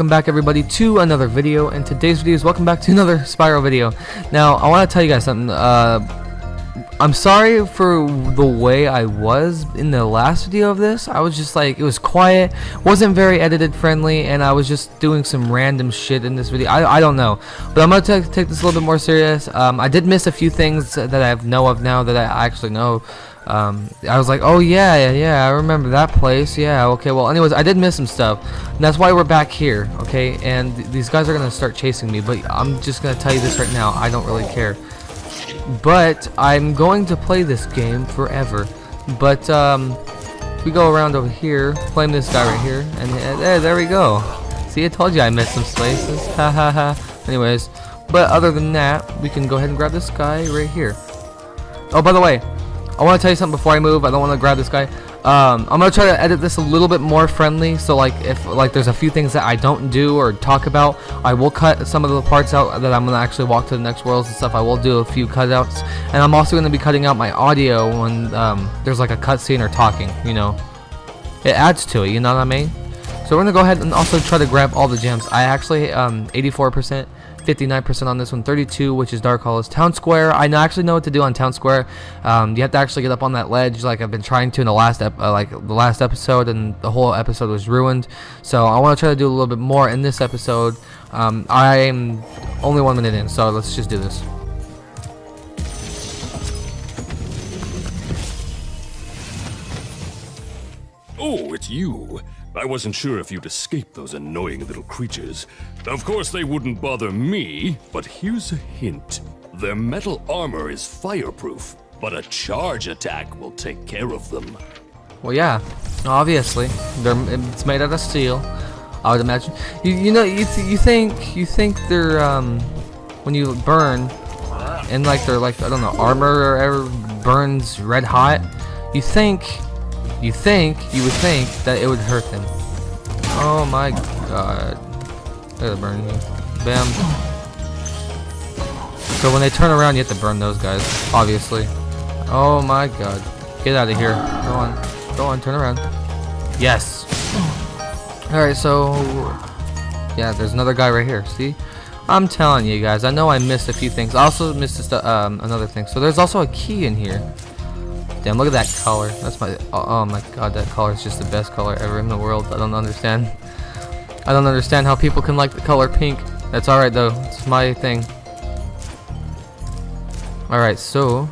welcome back everybody to another video. And today's video is welcome back to another Spyro video. Now I want to tell you guys something uh, I'm sorry for the way I was in the last video of this. I was just like it was quiet wasn't very edited friendly and I was just doing some random shit in this video. I, I don't know. But I'm gonna take this a little bit more serious. Um, I did miss a few things that I know of now that I actually know um, I was like, oh yeah, yeah, yeah, I remember that place. Yeah, okay. Well, anyways, I did miss some stuff. And that's why we're back here, okay? And th these guys are gonna start chasing me, but I'm just gonna tell you this right now. I don't really care. But I'm going to play this game forever. But um, we go around over here, claim this guy right here, and uh, there we go. See, I told you I missed some spaces. Ha ha ha. Anyways, but other than that, we can go ahead and grab this guy right here. Oh, by the way, I want to tell you something before I move. I don't want to grab this guy. Um, I'm gonna try to edit this a little bit more friendly. So like if like there's a few things that I don't do or talk about, I will cut some of the parts out that I'm gonna actually walk to the next worlds and stuff. I will do a few cutouts, and I'm also gonna be cutting out my audio when um, there's like a cutscene or talking. You know, it adds to it. You know what I mean? So we're gonna go ahead and also try to grab all the gems. I actually um 84%. 59% on this one 32 which is dark hollows. Town square i actually know what to do on town square. Um, you have to actually get up on that ledge like i've been trying to in the last uh, like the last episode and the whole episode was ruined. So i want to try to do a little bit more in this episode. Um, i'm only one minute in so let's just do this. Oh, it's you. I wasn't sure if you'd escape those annoying little creatures. Of course, they wouldn't bother me, but here's a hint. Their metal armor is fireproof, but a charge attack will take care of them. Well, yeah, obviously. They're, it's made out of steel. I would imagine. You, you know, you, th you think you think they're um, when you burn, and like they're like I don't know armor or ever burns red hot. You think you think, you would think that it would hurt them. Oh my god. They're burning you. Bam. So when they turn around, you have to burn those guys, obviously. Oh my god. Get out of here. Go on. Go on, turn around. Yes. Alright, so... Yeah, there's another guy right here. See? I'm telling you guys, I know I missed a few things. I also missed um, another thing. So there's also a key in here. Damn, look at that color. That's my, oh, oh my god, that color is just the best color ever in the world. I don't understand. I don't understand how people can like the color pink. That's alright though, it's my thing. Alright, so,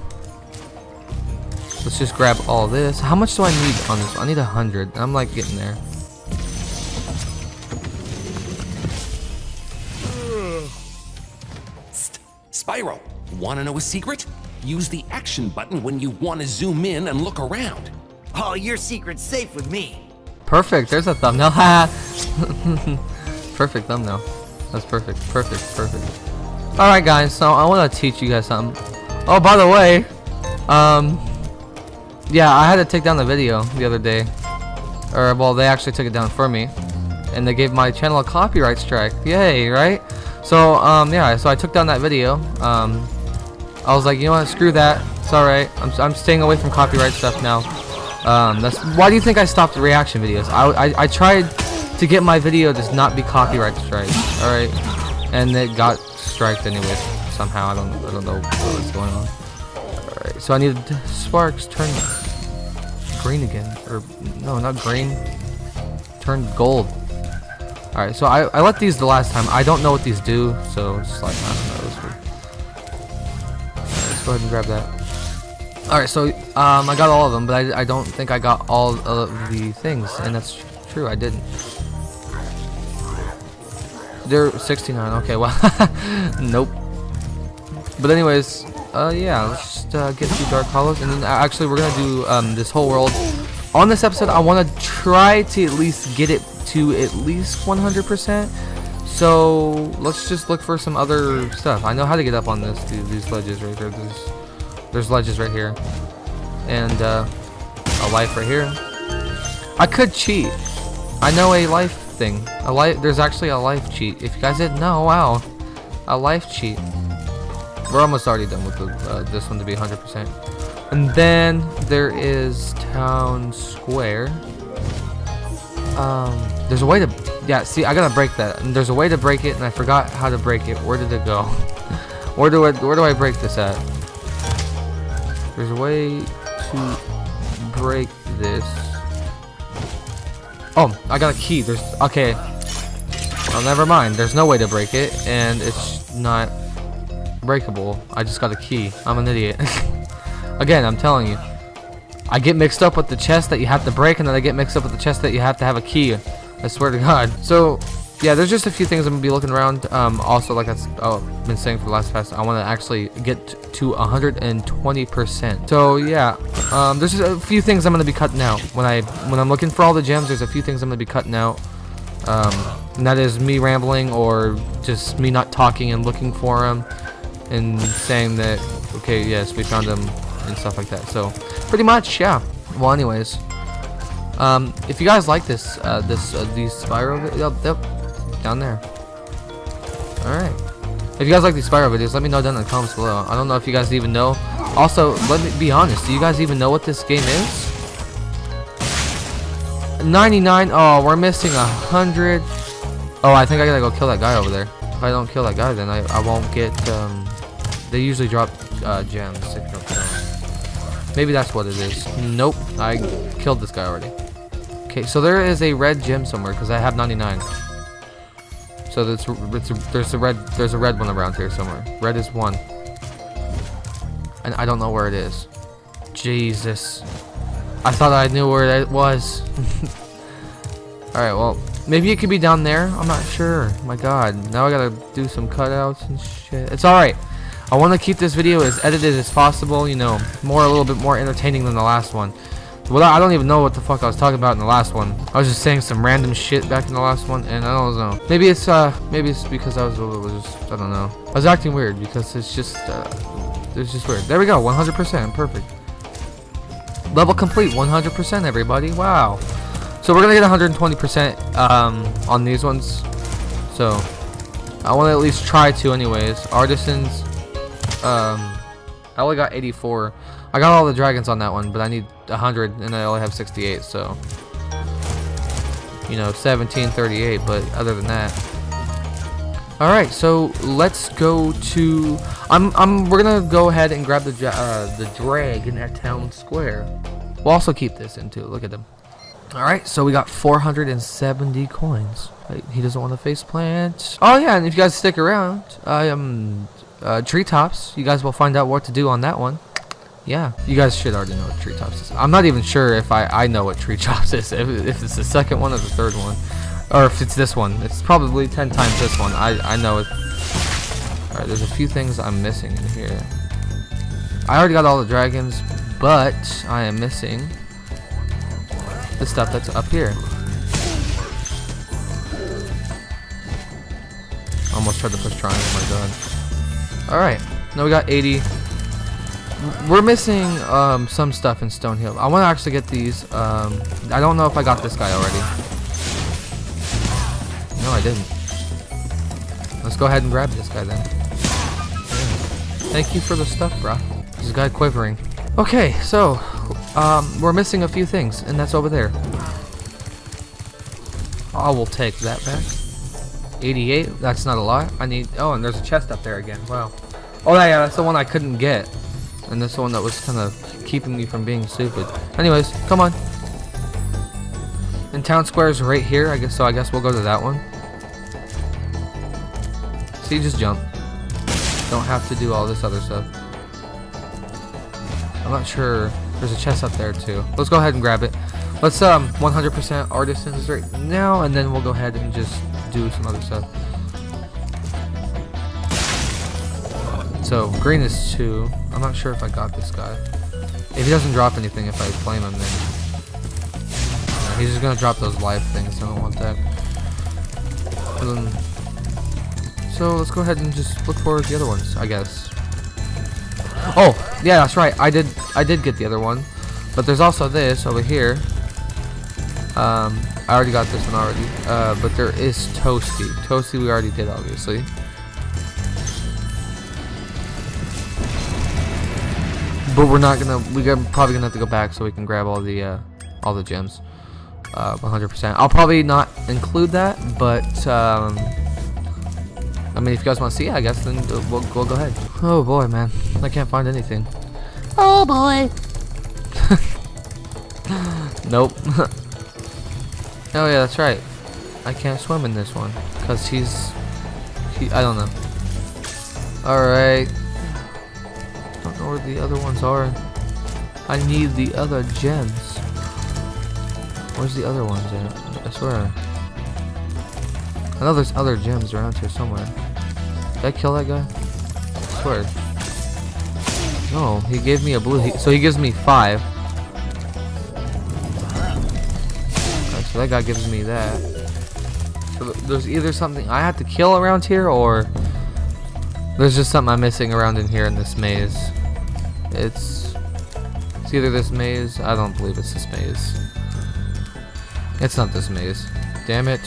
let's just grab all this. How much do I need on this? I need a hundred. I'm like getting there. Spyro, wanna know a secret? Use the action button when you want to zoom in and look around. Oh, your secret's safe with me. Perfect. There's a thumbnail. perfect thumbnail. That's perfect. Perfect. Perfect. Alright, guys. So I want to teach you guys something. Oh, by the way, um, yeah, I had to take down the video the other day. Or, well, they actually took it down for me. And they gave my channel a copyright strike. Yay, right? So, um, yeah, so I took down that video. Um, I was like, you know what, screw that. It's alright. I'm, I'm staying away from copyright stuff now. Um, that's Why do you think I stopped the reaction videos? I, I, I tried to get my video to not be copyright strike. Alright? And it got striked anyway. Somehow. I don't, I don't know what's going on. Alright, so I needed Sparx turn green again. Or, no, not green. Turn gold. Alright, so I, I let these the last time. I don't know what these do, so it's like, I don't know go ahead and grab that. Alright, so um, I got all of them, but I, I don't think I got all of the things, and that's true, I didn't. They're 69, okay, well, nope. But anyways, uh, yeah, let's just uh, get through Dark Hollows, and then uh, actually we're gonna do um, this whole world. On this episode, I want to try to at least get it to at least 100%. So let's just look for some other stuff. I know how to get up on this. These ledges right there. There's, there's ledges right here, and uh, a life right here. I could cheat. I know a life thing. A life. There's actually a life cheat. If you guys didn't know, wow, a life cheat. We're almost already done with the, uh, this one to be 100%. And then there is town square. Um, there's a way to Yeah, see, I gotta break that. There's a way to break it, and I forgot how to break it. Where did it go? where do I where do I break this at? There's a way to break this. Oh, I got a key. There's okay. Well, never mind. There's no way to break it, and it's not breakable. I just got a key. I'm an idiot. Again, I'm telling you. I get mixed up with the chest that you have to break, and then I get mixed up with the chest that you have to have a key. I swear to God. So, yeah, there's just a few things I'm gonna be looking around. Um, also, like I've oh, been saying for the last fast, I want to actually get to 120%. So yeah, um, there's a few things I'm gonna be cutting out when I when I'm looking for all the gems. There's a few things I'm gonna be cutting out. Um, and that is me rambling or just me not talking and looking for them and saying that okay, yes, we found them and stuff like that. So pretty much, yeah. Well, anyways. Um, if you guys like this, uh, this, uh, these Spyro, yep, yep, down there. Alright. If you guys like these Spyro videos, let me know down in the comments below. I don't know if you guys even know. Also, let me be honest, do you guys even know what this game is? 99, oh, we're missing a 100. Oh, I think I gotta go kill that guy over there. If I don't kill that guy, then I, I won't get, um, they usually drop, uh, gems. Maybe that's what it is. Nope, I killed this guy already. Okay, so there is a red gem somewhere because I have 99. So there's, there's a red there's a red one around here somewhere. Red is one, and I don't know where it is. Jesus, I thought I knew where it was. All right, well maybe it could be down there. I'm not sure. My God, now I gotta do some cutouts and shit. It's all right. I want to keep this video as edited as possible. You know, more a little bit more entertaining than the last one. Well, I don't even know what the fuck I was talking about in the last one. I was just saying some random shit back in the last one, and I don't know. Maybe it's uh, maybe it's because I was, just, I don't know. I was acting weird because it's just, uh, it's just weird. There we go, 100%, perfect. Level complete, 100%, everybody. Wow. So we're gonna get 120% um on these ones. So I want to at least try to, anyways. Artisans, um, I only got 84. I got all the dragons on that one, but I need 100 and I only have 68, so you know, 1738, but other than that. All right, so let's go to I'm I'm we're to go ahead and grab the uh, the dragon at town square. We'll also keep this in too. Look at them. All right, so we got 470 coins. He doesn't want to face plant. Oh yeah, and if you guys stick around, I am uh, treetops. You guys will find out what to do on that one yeah, you guys should already know what treetops is. I'm not even sure if I, I know what treetops is, if, if it's the second one or the third one. Or if it's this one. It's probably 10 times this one. I, I know it. Alright, there's a few things I'm missing in here. I already got all the dragons, but I am missing the stuff that's up here. Almost tried to push triangle, my god. Alright, now we got 80 we're missing um, some stuff in Stonehill. I want to actually get these. Um, I don't know if I got this guy already. No, I didn't. Let's go ahead and grab this guy then. Thank you for the stuff, bro. This guy quivering. Okay, so um, we're missing a few things, and that's over there. I will take that back. 88, that's not a lot. I need, oh, and there's a chest up there again. Wow. Oh, yeah, that's the one I couldn't get. And this one that was kind of keeping me from being stupid. Anyways, come on. And town square is right here, I guess. So I guess we'll go to that one. See, just jump. Don't have to do all this other stuff. I'm not sure. There's a chest up there too. Let's go ahead and grab it. Let's um 100% artisans right now, and then we'll go ahead and just do some other stuff. So green is two. I'm not sure if I got this guy. If he doesn't drop anything, if I flame him, then uh, he's just gonna drop those life things. I don't want that. Then, so let's go ahead and just look for the other ones, I guess. Oh, yeah, that's right. I did, I did get the other one, but there's also this over here. Um, I already got this one already, uh, but there is Toasty. Toasty we already did, obviously. But we're not gonna. We're probably gonna have to go back so we can grab all the uh, all the gems. uh, 100%. I'll probably not include that, but um, I mean, if you guys want to see it, I guess then we'll, we'll go ahead. Oh boy, man, I can't find anything. Oh boy. Nope. oh yeah, that's right. I can't swim in this one because he's, he, I don't know. All right. Where the other ones are. I need the other gems. Where's the other ones at? I swear. I know there's other gems around here somewhere. Did I kill that guy? I swear. No, he gave me a blue. He, so he gives me five. Alright, so that guy gives me that. So th- there's either something I have to kill around here, or there's just something I'm missing around in here in this maze. It's it's either this maze. I don't believe it's this maze. It's not this maze. Damn it.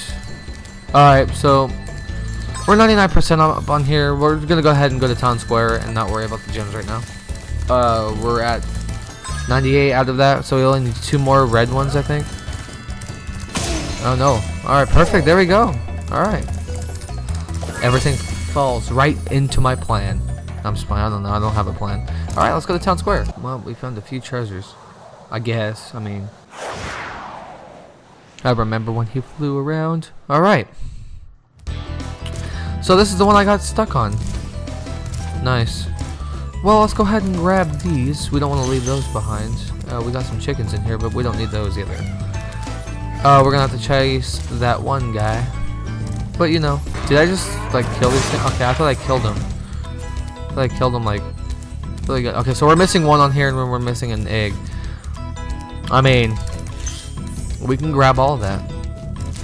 Alright, so we're 99% up on here. We're gonna go ahead and go to town square and not worry about the gems right now. Uh, we're at 98 out of that, so we only need two more red ones, I think. Oh no. Alright, perfect. There we go. Alright. Everything falls right into my plan. I'm just playing. I don't know. I don't have a plan. Alright, let's go to town square. Well, we found a few treasures. I guess. I mean. I remember when he flew around. Alright. So this is the one I got stuck on. Nice. Well, let's go ahead and grab these. We don't want to leave those behind. Uh, we got some chickens in here, but we don't need those either. Uh, we're gonna have to chase that one guy. But you know, did I just like kill these things? Okay, I thought I killed him. I I killed him like really good. Okay, so we're missing one on here, and we're missing an egg. I mean, we can grab all that.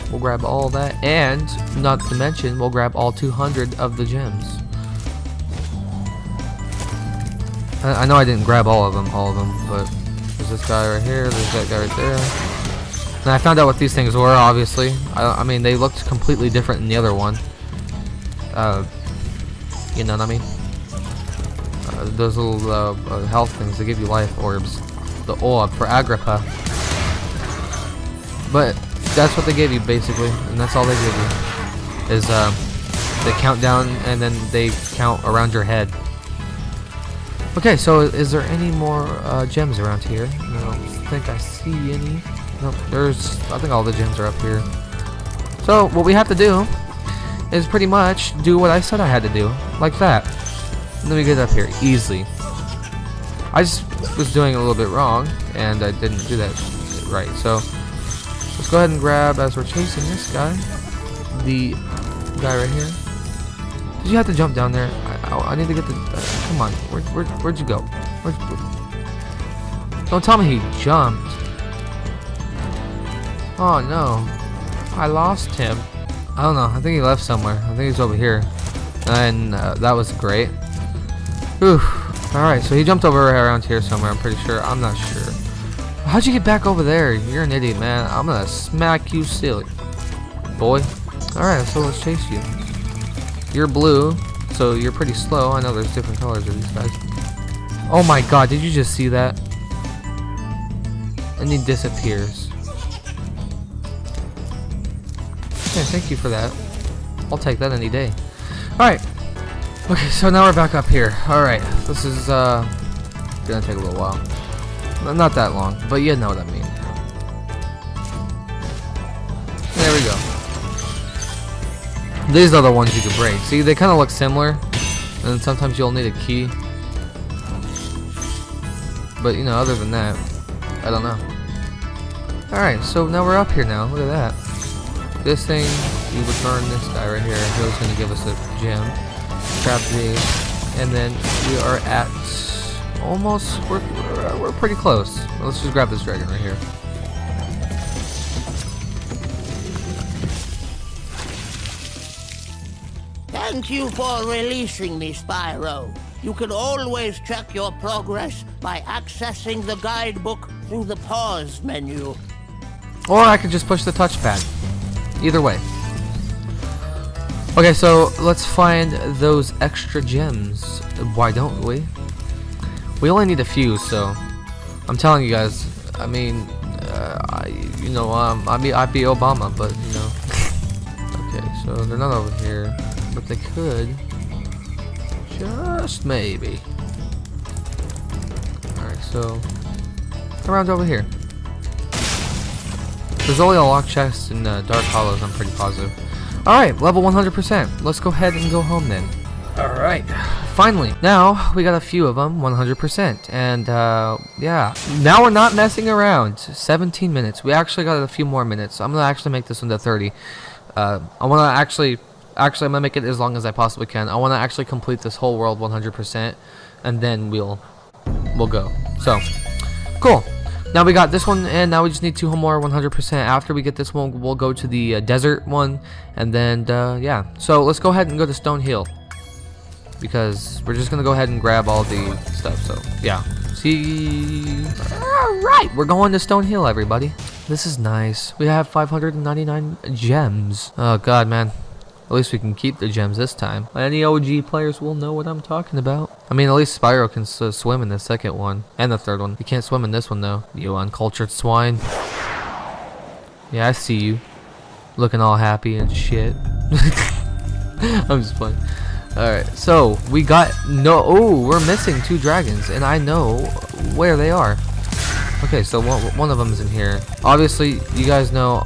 We'll grab all that, and not to mention, we'll grab all 200 of the gems. I, I know I didn't grab all of them, all of them, but there's this guy right here, there's that guy right there. And I found out what these things were, obviously. I, I mean, they looked completely different than the other one. Uh, you know what I mean? Those little uh, uh, health things, they give you life orbs. The orb for Agrippa. But that's what they gave you, basically. And that's all they give you. Is, uh, they count down and then they count around your head. Okay, so is there any more uh, gems around here? I don't think I see any. Nope, there's, I think all the gems are up here. So, what we have to do is pretty much do what I said I had to do, like that. And me get up here, easily. I just was doing a little bit wrong, and I didn't do that right, so let's go ahead and grab, as we're chasing this guy, the guy right here. Did you have to jump down there? I, I, I need to get the, uh, come on, where, where, where'd you go? Where'd, where, don't tell me he jumped. Oh no. I lost him. I don't know. I think he left somewhere. I think he's over here. And uh, that was great. Whew. Alright, so he jumped over around here somewhere, I'm pretty sure. I'm not sure. How'd you get back over there? You're an idiot, man. I'm gonna smack you silly. Boy. Alright, so let's chase you. You're blue, so you're pretty slow. I know there's different colors of these guys. Oh my god, did you just see that? And he disappears. Okay, thank you for that. I'll take that any day. Alright. Okay, so now we're back up here. Alright, this is, uh, gonna take a little while. No, Not that long, but you know what I mean. There we go. These are the ones you can break. See, they kind of look similar, and sometimes you'll need a key. But, you know, other than that, I don't know. Alright, so now we're up here now. Look at that. This thing, we return this guy right here. He was going to give us a gem. Grab these. And then we are at almost, we're, we're, we're pretty close. Let's just grab this dragon right here. Thank you for releasing me, Spyro. You can always check your progress by accessing the guidebook through the pause menu. Or I could just push the touchpad. Either way. Okay, so let's find those extra gems. Why don't we? We only need a few, so I'm telling you guys. I mean, uh, I, you know, um, I'd be, I'd be Obama, but, you know. okay, so they're not over here, but they could. Just maybe. Alright, so, around over here. There's only a lock chest in uh, Dark Hollows, I'm pretty positive. Alright, level 100%. Let's go ahead and go home then. Alright, finally. Now, we got a few of them, 100%. And, uh, yeah. Now we're not messing around. 17 minutes. We actually got a few more minutes. I'm gonna actually make this into 30. Uh, I wanna actually, actually, I'm gonna make it as long as I possibly can. I wanna actually complete this whole world 100%. And then we'll, we'll go. So, cool. Now we got this one, and now we just need two more 100%. After we get this one, we'll go to the uh, desert one, and then, uh, yeah. So let's go ahead and go to Stone Hill. Because we're just going to go ahead and grab all the stuff, so, yeah. See... Alright, we're going to Stone Hill, everybody. This is nice. We have 599 gems. Oh, God, man. At least we can keep the gems this time. Any OG players will know what I'm talking about. I mean, at least Spyro can swim in the second one. And the third one. You can't swim in this one, though. You uncultured swine. Yeah, I see you. Looking all happy and shit. I'm just playing. Alright, so we got no. Oh, we're missing two dragons, and I know where they are. Okay, so one, one of them is in here. Obviously, you guys know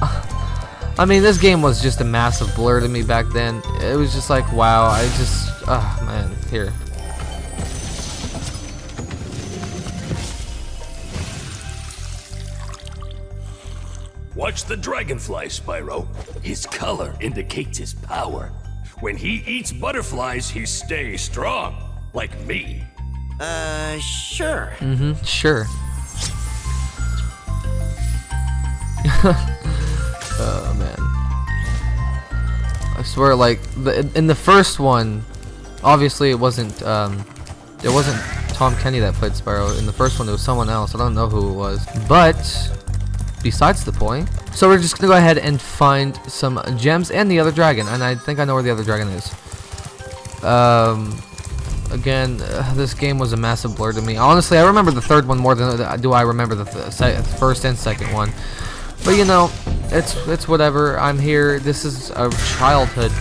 I mean, this game was just a massive blur to me back then. It was just like, wow, I just, ah, oh, man, here. Watch the dragonfly, Spyro. His color indicates his power. When he eats butterflies, he stays strong, like me. Uh, sure. Mm-hmm, sure. Oh man. I swear, like the, in the first one, obviously it wasn't um, it wasn't Tom Kenny that played Spyro. In the first one, it was someone else. I don't know who it was. But besides the point. So we're just gonna go ahead and find some gems and the other dragon, and I think I know where the other dragon is. Um, again, uh, this game was a massive blur to me. Honestly, I remember the third one more than do I remember the th first and second one. But you know, it's it's whatever. I'm here. This is a childhood.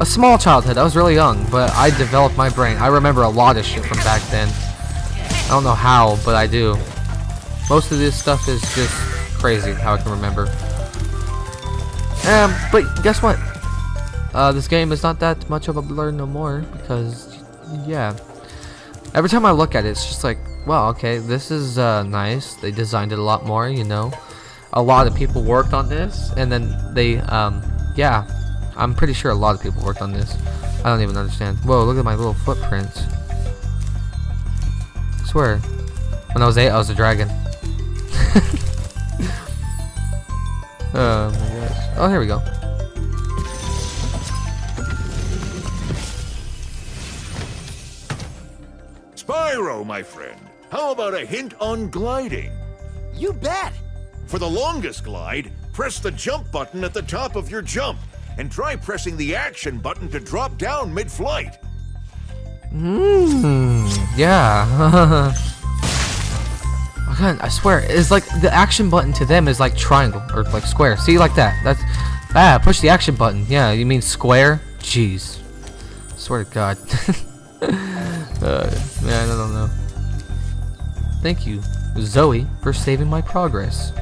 A small childhood. I was really young, but I developed my brain. I remember a lot of shit from back then. I don't know how, but I do. Most of this stuff is just crazy how I can remember. Um, but guess what? Uh, this game is not that much of a blur no more because, yeah. Every time I look at it, it's just like, well, okay, this is uh, nice. They designed it a lot more, you know a lot of people worked on this and then they um yeah I'm pretty sure a lot of people worked on this. I don't even understand. Whoa look at my little footprints. I swear. When I was eight I was a dragon. Oh my gosh. Oh here we go. Spyro my friend. How about a hint on gliding? You bet. For the longest glide, press the jump button at the top of your jump, and try pressing the action button to drop down mid-flight. Hmm, yeah. God, I swear, it's like the action button to them is like triangle or like square. See, like that. That's ah, push the action button. Yeah, you mean square? Jeez, swear to God. uh, man, I don't know. Thank you, Zoe, for saving my progress.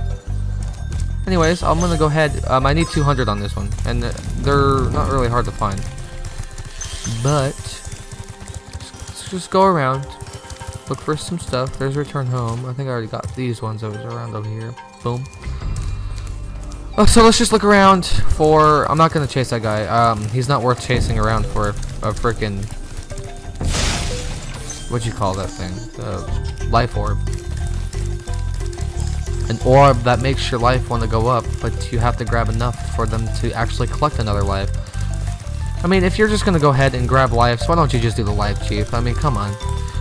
Anyways, I'm gonna go ahead. Um, I need 200 on this one, and they're not really hard to find. But let's just go around, look for some stuff. There's return home. I think I already got these ones that was around over here. Boom. Oh, so let's just look around for. I'm not gonna chase that guy. Um, he's not worth chasing around for a, a freaking. What'd you call that thing? The life orb an orb that makes your life want to go up, but you have to grab enough for them to actually collect another life. I mean, if you're just going to go ahead and grab lives, why don't you just do the life, Chief? I mean, come on.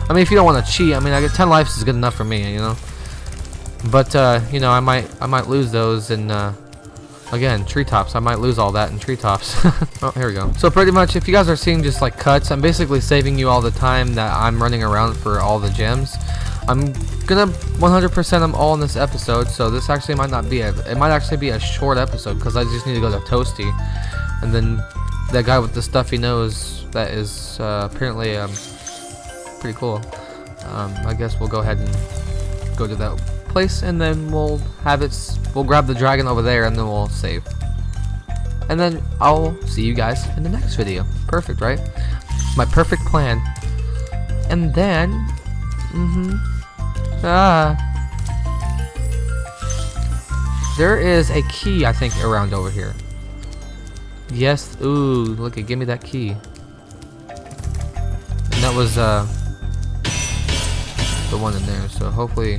I mean, if you don't want to cheat, I mean, I get 10 lives is good enough for me, you know? But, uh, you know, I might I might lose those in, uh, again, treetops. I might lose all that in treetops. oh, here we go. So pretty much, if you guys are seeing just, like, cuts, I'm basically saving you all the time that I'm running around for all the gems. I'm gonna 100% them all in this episode, so this actually might not be a, it might actually be a short episode because I just need to go to Toasty, and then that guy with the stuffy nose that is uh, apparently um, pretty cool. Um, I guess we'll go ahead and go to that place, and then we'll have it. We'll grab the dragon over there, and then we'll save. And then I'll see you guys in the next video. Perfect, right? My perfect plan. And then, mm-hmm. Ah. There is a key, I think, around over here. Yes. Ooh, look at, give me that key. And that was, uh, the one in there. So hopefully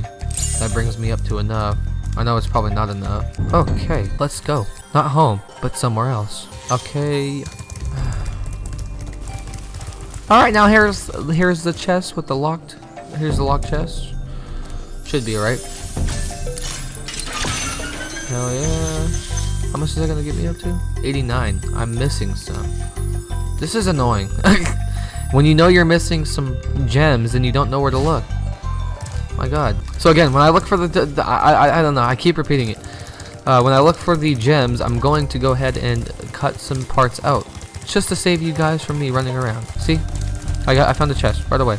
that brings me up to enough. I know it's probably not enough. Okay, let's go. Not home, but somewhere else. Okay. Alright, now here's here's the chest with the locked here's the locked chest. Should be right. Hell yeah. How much is that gonna get me up to? 89. I'm missing some. This is annoying. when you know you're missing some gems and you don't know where to look. My god. So again, when I look for the, the, I, I, I don't know, I keep repeating it. Uh, when I look for the gems, I'm going to go ahead and cut some parts out. Just to save you guys from me running around. See? I got, I found the chest right away.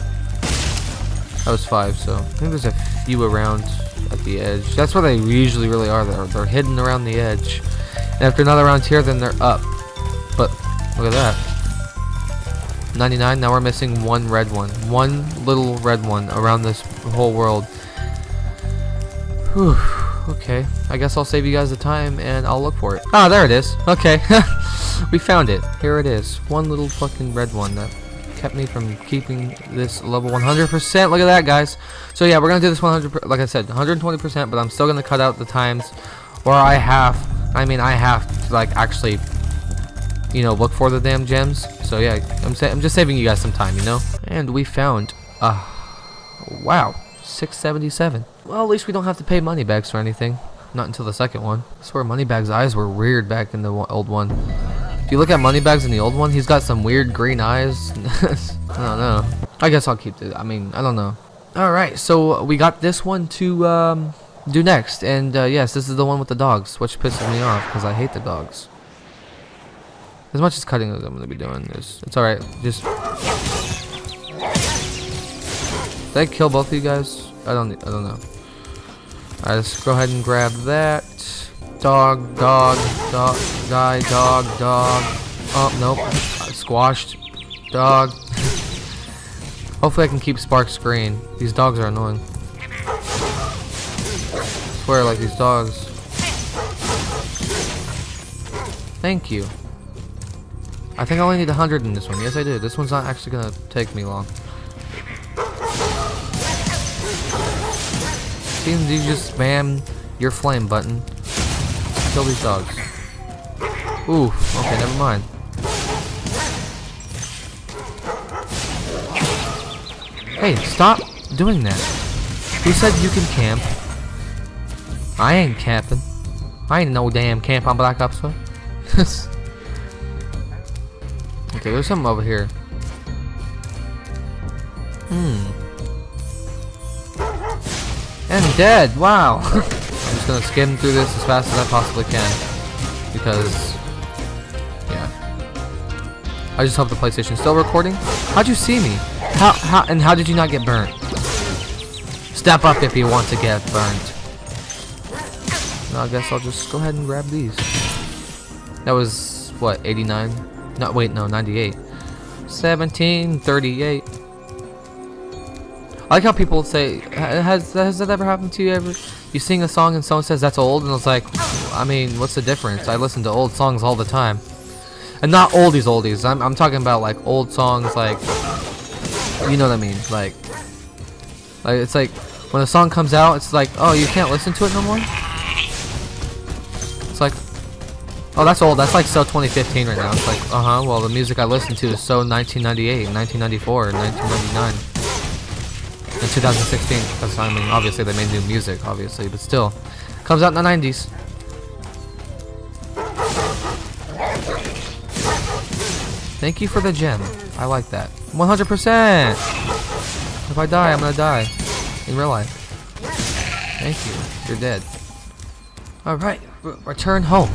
That was five, so I think there's a few around at the edge. That's where they usually really are. They're, they're hidden around the edge. And if they're not around here, then they're up. But look at that. 99. Now we're missing one red one. One little red one around this whole world. Whew. Okay. I guess I'll save you guys the time and I'll look for it. Ah, there it is. Okay. we found it. Here it is. One little fucking red one that kept me from keeping this level 100%. Look at that, guys. So yeah, we're gonna do this 100. per- Like I said, 120%. But I'm still gonna cut out the times where I have. I mean, I have to like actually, you know, look for the damn gems. So yeah, I'm I'm just saving you guys some time, you know. And we found. Uh, wow, 677. Well, at least we don't have to pay money bags for anything. Not until the second one. I swear Moneybags' eyes were weird back in the old one. If you look at Moneybags in the old one, he's got some weird green eyes. I don't know. I guess I'll keep it. I mean, I don't know. Alright, so we got this one to um, do next. And uh, yes, this is the one with the dogs, which pisses me off because I hate the dogs. As much as cutting as I'm going to be doing, this. it's alright. Just... Did I kill both of you guys? I don't, I don't know. Alright, let's go ahead and grab that. Dog, dog, dog, die, dog, dog. Oh, nope. Squashed. Dog. Hopefully I can keep Sparx green. These dogs are annoying. swear, like these dogs. Thank you. I think I only need 100 in this one. Yes, I do. This one's not actually gonna take me long. Seems you just spam your flame button. Kill these dogs. Ooh, okay, never mind. Hey, stop doing that. Who said you can camp? I ain't camping. I ain't no damn camp on Black Ops 1. okay, there's something over here. Hmm. And dead. Wow. Gonna skim through this as fast as I possibly can because, yeah. I just hope the PlayStation's still recording. How'd you see me? How how and how did you not get burnt? Step up if you want to get burnt. No, I guess I'll just go ahead and grab these. That was what 89? No, wait, no, 98. 1738. I like how people say, has has that ever happened to you ever? You sing a song and someone says that's old, and I was like, I mean, what's the difference? I listen to old songs all the time, and not oldies oldies. I'm I'm talking about like old songs, like you know what I mean, like like it's like when a song comes out, it's like, oh, you can't listen to it no more. It's like, oh, that's old. That's like so 2015 right now. It's like, uh huh. Well, the music I listen to is so 1998, 1994, 1999 in 2016 because I mean obviously they made new music obviously but still comes out in the 90s thank you for the gem I like that 100% if I die I'm gonna die in real life. Thank you. You're dead. Alright, return home.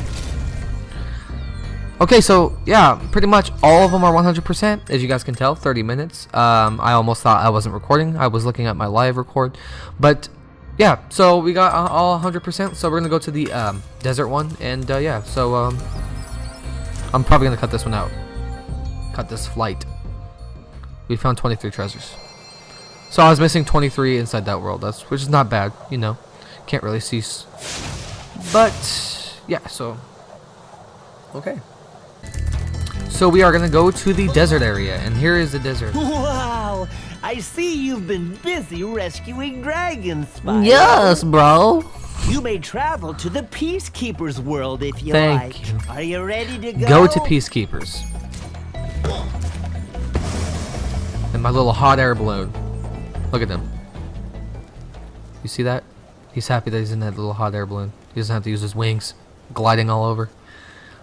Okay, so yeah, pretty much all of them are 100%, as you guys can tell, 30 minutes. Um, I almost thought I wasn't recording. I was looking at my live record. But yeah, so we got all 100%, so we're going to go to the um, desert one. And uh, yeah, so um, I'm probably going to cut this one out. Cut this flight. We found 23 treasures. So I was missing 23 inside that world, that's which is not bad, you know. Can't really cease. But yeah, so okay. So we are gonna go to the desert area, and here is the desert. Wow! I see you've been busy rescuing dragons, Spyro. Yes, bro. You may travel to the Peacekeepers world if you Thank like. you. Are you ready to go? Go to Peacekeepers. And my little hot air balloon. Look at him. You see that? He's happy that he's in that little hot air balloon. He doesn't have to use his wings, gliding all over.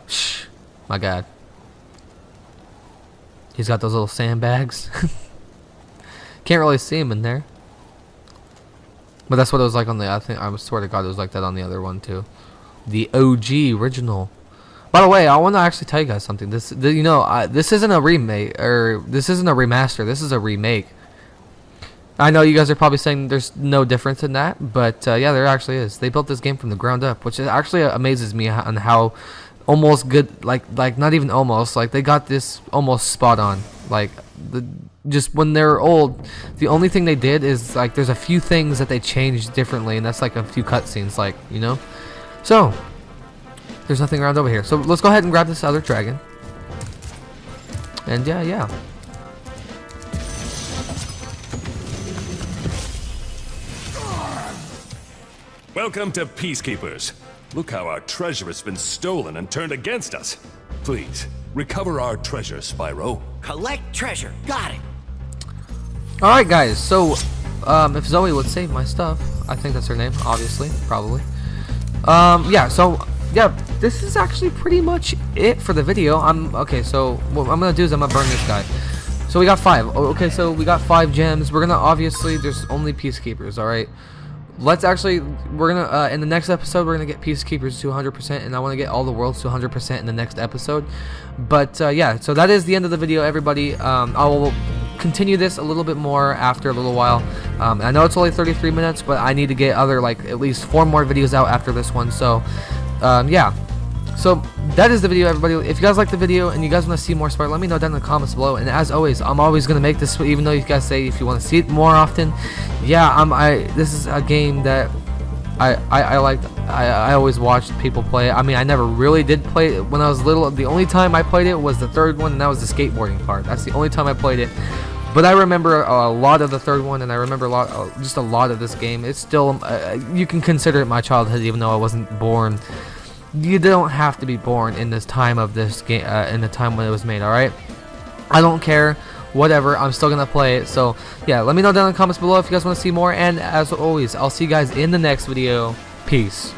Shh, my God. He's got those little sandbags. Can't really see him in there. But that's what it was like on the, I think, I swear to God it was like that on the other one too. The OG original. By the way, I want to actually tell you guys something. This, you know, I, this isn't a remake, or this isn't a remaster. This is a remake. I know you guys are probably saying there's no difference in that, but uh, yeah, there actually is. They built this game from the ground up, which actually amazes me on how almost good like like not even almost like they got this almost spot on like the just when they're old the only thing they did is like there's a few things that they changed differently and that's like a few cutscenes like you know? So there's nothing around over here. So let's go ahead and grab this other dragon. And yeah yeah. Welcome to Peacekeepers. Look how our treasure has been stolen and turned against us. Please, recover our treasure, Spyro. Collect treasure. Got it. Alright guys, so um, if Zoe would save my stuff, I think that's her name, obviously, probably. Um, yeah, so yeah, this is actually pretty much it for the video. I'm okay, so what I'm gonna do is I'm gonna burn this guy. So we got five. Oh, okay, so we got five gems. We're gonna obviously there's only peacekeepers, alright? Let's actually we're gonna uh, in the next episode we're gonna get peacekeepers to 100% and i want to get all the worlds to 100% in the next episode. But uh, yeah so that is the end of the video everybody. Um, i will continue this a little bit more after a little while. Um, i know it's only 33 minutes but i need to get other like at least four more videos out after this one. So um, yeah so that is the video, everybody. If you guys like the video and you guys want to see more Spyro, let me know down in the comments below. And as always, I'm always gonna make this, even though you guys say if you want to see it more often. Yeah, I'm. I. This is a game that I I, I like. I I always watched people play. I mean, I never really did play it when I was little. The only time I played it was the third one, and that was the skateboarding part. That's the only time I played it. But I remember a lot of the third one, and I remember a lot, just a lot of this game. It's still, uh, you can consider it my childhood, even though I wasn't born you don't have to be born in this time of this game uh, in the time when it was made all right i don't care. Whatever. I'm still gonna play it. So yeah let me know down in the comments below if you guys want to see more. And as always i'll see you guys in the next video. Peace